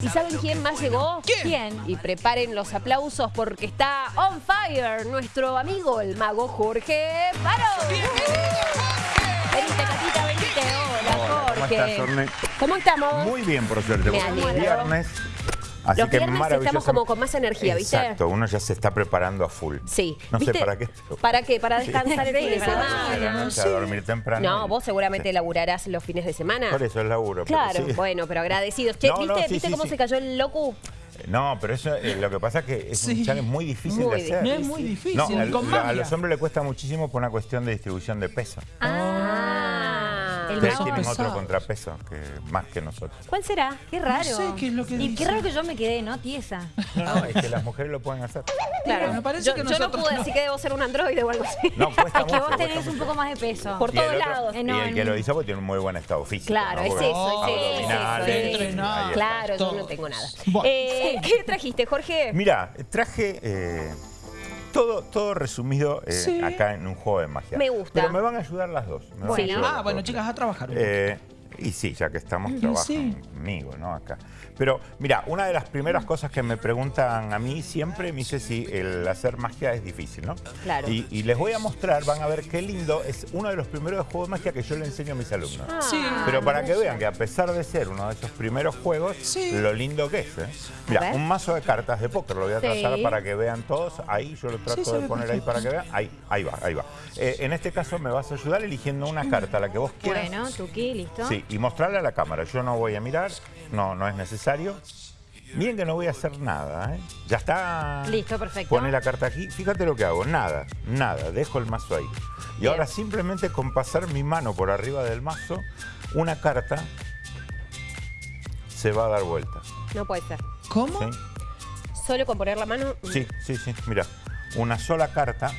¿Y saben quién más llegó? ¿Quién? Y preparen los aplausos porque está on fire nuestro amigo, el mago Jorge Faro. Venite, Catita, venite. Hola, Hola, ¿cómo Jorge. estás, Orne? ¿Cómo estamos? Muy bien, por suerte. Me alegro. viernes. Así Los que viernes maravilloso. estamos como con más energía, ¿viste? Exacto, uno ya se está preparando a full. Sí. No sé ¿Viste? para qué. pero- ¿Para qué? Para descansar el fin de semana. a dormir temprano. No, vos seguramente Sí. laburarás los fines de semana. Por eso es laburo. pero Claro, sí. bueno, pero agradecidos. Che, No, no, ¿viste, sí, ¿viste sí, cómo sí. se cayó el locu? No, pero eso eh, lo que pasa es que es un Sí. challenge muy difícil Muy de hacer. No es muy difícil, No, con al- a, magia. los hombres le cuesta muchísimo por una cuestión de distribución de peso. Ah. El Ustedes tienen otro contrapeso que más que nosotros. ¿Cuál será? Qué raro. No sé qué es lo que Y dice. qué raro que yo me quedé, ¿no? Tiesa. No, es que las mujeres lo pueden hacer. Claro, me parece yo, que yo no pude, no. así que debo ser un androide o algo así. No, cuesta Es que mucho. vos tenés un mucho. poco más de peso. Por todos lados. Y el que lo hizo porque tiene un muy buen estado físico. Claro, ¿no? es eso, es eso. Claro, yo no tengo nada. Bueno. Eh, ¿Qué trajiste, Jorge? Mira, traje eh, todo, todo resumido eh, Sí. acá en un juego de magia. Me gusta. Pero me van a ayudar las dos. me van a Bueno. Ah, bueno, dos. chicas, a trabajar. Eh, y sí, ya que estamos, Y trabajan sí. conmigo, ¿no? Acá. Pero mira, una de las primeras cosas que me preguntan a mí siempre, me dice si el hacer magia es difícil, ¿no? Claro. Y, y les voy a mostrar, van a ver qué lindo, es uno de los primeros juegos de magia que yo le enseño a mis alumnos. Ah, Sí. Pero para que vean que a pesar de ser uno de esos primeros juegos, Sí. lo lindo que es. ¿eh? Mira, un mazo de cartas de póker, lo voy a trazar Sí. para que vean todos. Ahí yo lo trato de poner ahí para que vean. Ahí, ahí va, ahí va. Eh, en este caso me vas a ayudar eligiendo una carta, la que vos quieras. Bueno, Tuki, listo. Sí, y mostrarla a la cámara. Yo no voy a mirar, no, no es necesario. Miren que no voy a hacer nada, ¿eh? Ya está. Listo, perfecto. Pone la carta aquí. Fíjate lo que hago. Nada, nada. Dejo el mazo ahí. Y Bien. ahora simplemente con pasar mi mano por arriba del mazo, una carta se va a dar vuelta. No puede ser. ¿Cómo? ¿Sí? Solo con poner la mano. Sí, sí, sí. Mira, una sola carta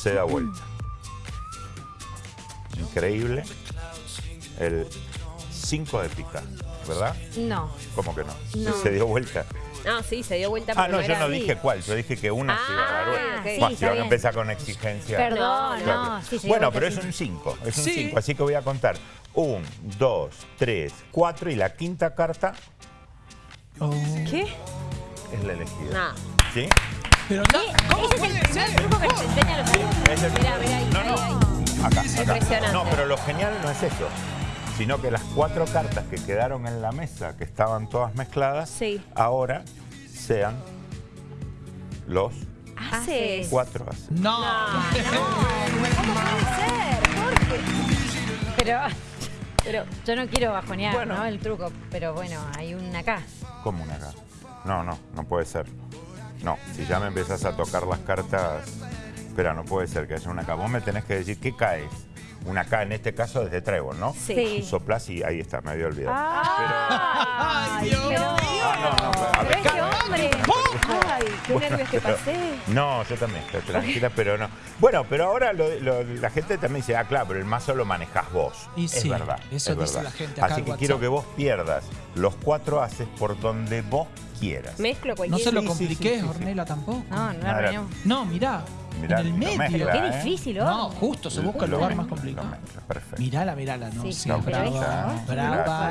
se da vuelta. Increíble. El 5 de pica, ¿verdad? No. ¿Cómo que no? No. Se dio vuelta. Ah, sí, se dio vuelta. Ah, no, yo no así. dije cuál, yo dije que una se iba a dar Ah, vuelta. ok. Buah, Sí, si van a empezar con exigencia. Perdón, No, no. sí, bueno, pero es un 5, es un Sí. 5, así que voy a contar. 1, 2, 3, 4 y la quinta carta Oh. ¿Qué? es la elegida. No. ¿Sí? Pero no, ¿cómo Ese es el puede primer ser? truco que nos enseñan los alumnos. Es el- Mirá, mirá ahí, No, ahí, no. ahí. Acá, acá. Impresionante. No, pero lo genial no es eso, sino que las cuatro cartas que quedaron en la mesa, que estaban todas mezcladas, Sí. ahora sean los Haces. cuatro ases. No. ¿Cómo puede ser, Jorge? Pero Pero, yo no quiero bajonear, Bueno. ¿no? El truco. Pero bueno, hay una acá. ¿Cómo una acá? No, no, no puede ser. No, si ya me empezás a tocar las cartas, espera, no puede ser que haya una acá. Vos me tenés que decir qué caes. Una acá, en este caso desde trébol, ¿no? Sí. Soplás y ahí está, me había olvidado. Ay, Dios pero- mío. Ah, no, no, pero- a ver, pero este hombre. Ay, qué Bueno, nervios que pero- pasé. No, yo también, estoy tranquila, pero no. Bueno, pero ahora lo- lo- la gente también dice, ah, claro, pero el mazo lo manejás vos. Y es sí, verdad. eso es dice verdad. la gente acá Así que quiero que vos pierdas los cuatro haces por donde vos quieras. Mezclo No cualquier... se lo compliqué, sí, sí, sí. Ornella, tampoco. No, no arruinemos. No, mirá. Mirá, en el medio. mezcla, qué ¿eh? difícil, ¿o? No, justo, se busca el lugar mezcla, más complicado. mezcla, Perfecto. Mirala, mirala, ¿no? Sí, Sí, no, brava, Gracias. brava.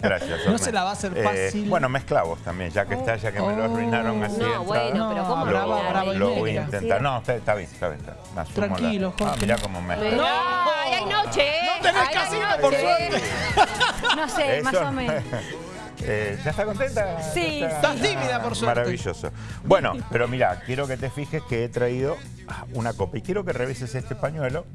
Gracias. Gracias. No se la va a hacer Eh, fácil. bueno, mezclavos también, ya que está, ya que me lo arruinaron así. No, entrada. bueno, pero ¿cómo No, lo, brava, brava lo voy a intentar. No, está, está bien, está bien. está bien. Me asumo la- Tranquilo, Ah, Jorge. mirá cómo mezcla. No, ay, hay noche, ¿eh? No tenés casino, por suerte. No sé, más o menos. Eh, ¿Ya está contenta? Sí, ¿Ya Estás tímida, por suerte. Maravilloso. Bueno, pero mira, quiero que te fijes que he traído ah, una copa y quiero que revises este pañuelo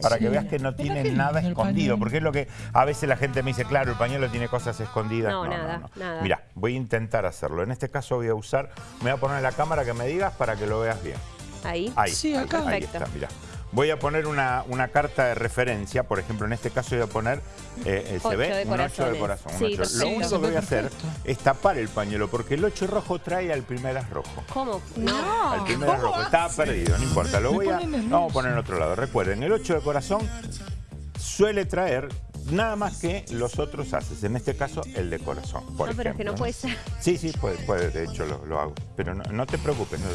para que veas que no tiene nada escondido, pañuelo. porque es lo que a veces la gente me dice, claro, el pañuelo tiene cosas escondidas. No, nada, nada. Mira, voy a intentar hacerlo. En este caso voy a usar, me voy a poner en la cámara que me digas para que lo veas bien. Ahí. Ahí, Sí, ahí, acá. ahí Perfecto. está, mira. Voy a poner una, una carta de referencia, por ejemplo, en este caso voy a poner, eh, eh, Ocho ¿se ve? de un 8 de corazón. un Sí, ocho. Lo único que voy a hacer es tapar el pañuelo, porque el 8 rojo trae al primer as rojo. ¿Cómo? No. Al primer as rojo. Estaba perdido, no importa. Lo voy a, vamos a poner en otro lado. Recuerden, el 8 de corazón suele traer nada más que los otros haces. En este caso, el de corazón, por No, pero es que no puede ser. Sí, sí, puede, puede, de hecho lo, lo hago. Pero no, no te preocupes. no,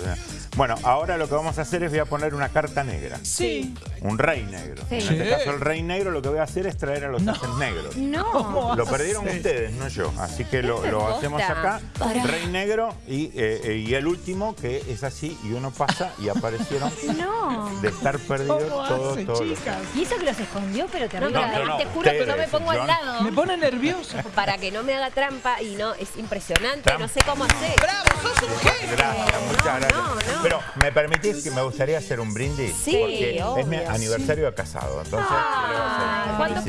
bueno, ahora lo que vamos a hacer es voy a poner una carta negra. Sí. Un rey negro. Sí. En este caso, el rey negro lo que voy a hacer es traer a los haces negros. No. Lo perdieron Sí. ustedes, no yo. Así que lo, hacemos acá. Rey negro y, eh, eh, y el último que es así y uno pasa y aparecieron No. de estar perdidos ¿Cómo todos? Y eso que los escondió, pero No, pero no, no, te juro que yo me pongo al lado Me pone nerviosa. para que no me haga trampa y no, es impresionante, Trampa. no sé cómo hacer. ¡Bravo! ¡Sos un genio! Gracias, muchas no, gracias. Pero, ¿me permitís que me gustaría hacer un brindis? Sí, Porque es mi aniversario de casado. Entonces, Ah, ¿cuánto.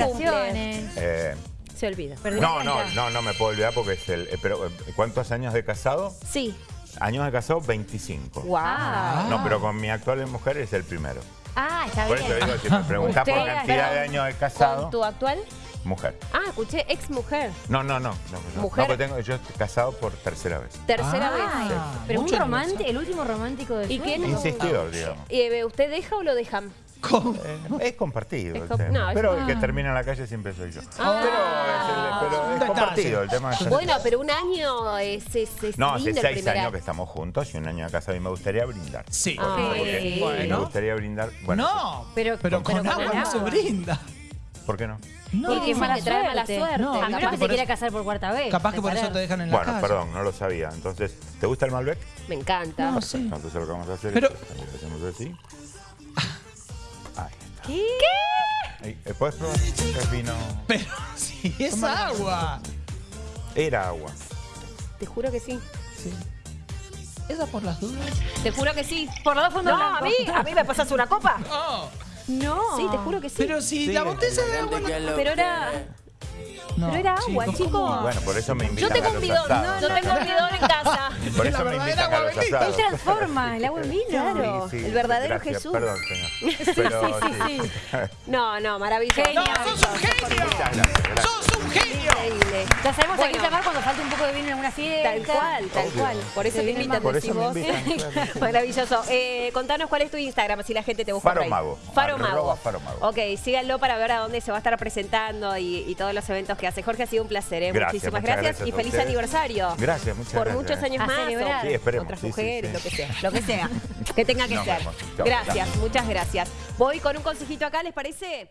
Eh, Se olvida. No, no, no, no me puedo olvidar porque es el... eh, pero, eh, ¿cuántos años de casado? Sí. Años de casado, 25. Wow. Ah. No, pero con mi actual mujer es el primero. Ah, está Por bien. eso digo, si me preguntás por cantidad de pero- años de casado, ¿Con tu actual? mujer. Ah, escuché ex mujer. No, no, no. no, no. Mujer. No, tengo, yo estoy casado por tercera vez. Tercera Ah. vez. Pero un Mucho romántico, el último romántico de ¿Y quién vida. Insistidor, digamos. Eh, ¿Usted deja o lo dejan? ¿Cómo? Eh, es compartido Es el tema. no, es- pero el que termina en la calle siempre soy yo. Ah. pero es, el- pero es compartido el tema. es- Bueno, pero un año es, es, es no, hace seis primer años año. que estamos juntos y un año de casa y me gustaría brindar. Sí. Ah, Porque sí. Me Bueno. gustaría brindar. Bueno, no. Pero- pero con pero con agua no se brinda. ¿Por qué no? No. Porque es mala trae mala suerte. No, A menos que por se quiera eso- casar por cuarta vez. Capaz que por eso te dejan en la Bueno, calle. perdón, no lo sabía. Entonces, ¿te gusta el Malbec? Me encanta. No, sí. Entonces lo que vamos a hacer Pero- es que hacemos así. Ahí está. ¿Qué? Ahí, eh, ¿Puedes probar? Es vino. Pero si es agua. Era agua. Te juro que sí. Sí. ¿Esa por las dudas? Te juro que sí. Por los dos fondos No, a mí, a mí me pasas una copa. No. No. Sí, te juro que sí. Pero si Sí. la botella de agua no... Pero era, No, pero era agua, chicos. Bueno, por eso me Yo invitan tengo a un bidón. asados. Yo tengo un bidón en casa. Por La eso me verdadera invitan a agua los bendita. Él asados. transforma el agua en vino. Claro. Sí, sí, el verdadero gracias. Jesús. Perdón, señor. Pero sí. No, no, maravilloso. ¡No, sos un genio! Muchas gracias. gracias. ¡Sos un genio! Ya sabemos a Bueno. quién llamar cuando falte un poco de vino en alguna fiesta. Tal cual, tal Obvio. cual. Por eso te invitan, Por eso me decís vos. invitan, claro. Maravilloso. Eh, contanos cuál es tu Instagram, si la gente te busca Faro por. Mago. Faro Mago. Faro Mago. Ok, síganlo para ver a dónde se va a estar presentando y, y todos los eventos que hace. Jorge, ha sido un placer. ¿eh? Gracias, Muchísimas gracias, gracias y a feliz ustedes. aniversario. Gracias, muchas Por gracias. muchos años A más. celebrar. Sí, esperemos. Otras Sí, mujeres, sí. lo que sea. Lo que sea. que tenga que Nos ser. vemos. Gracias. muchas gracias. Voy con un consejito acá, ¿les parece?